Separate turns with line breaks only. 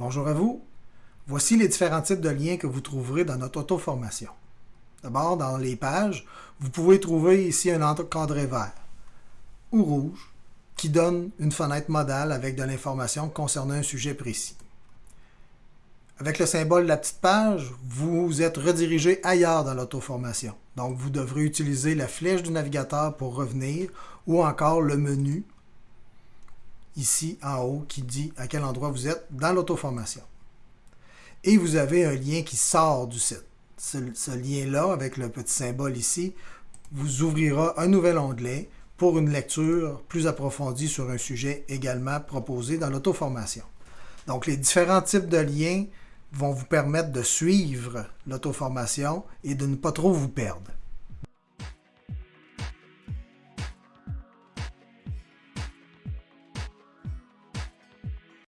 Bonjour à vous. Voici les différents types de liens que vous trouverez dans notre auto-formation. D'abord, dans les pages, vous pouvez trouver ici un encadré vert ou rouge qui donne une fenêtre modale avec de l'information concernant un sujet précis. Avec le symbole de la petite page, vous êtes redirigé ailleurs dans l'auto-formation. Donc, vous devrez utiliser la flèche du navigateur pour revenir ou encore le menu ici en haut qui dit à quel endroit vous êtes dans l'auto-formation. Et vous avez un lien qui sort du site. Ce, lien-là, avec le petit symbole ici, vous ouvrira un nouvel onglet pour une lecture plus approfondie sur un sujet également proposé dans l'auto-formation. Donc, les différents types de liens vont vous permettre de suivre l'auto-formation et de ne pas trop vous perdre.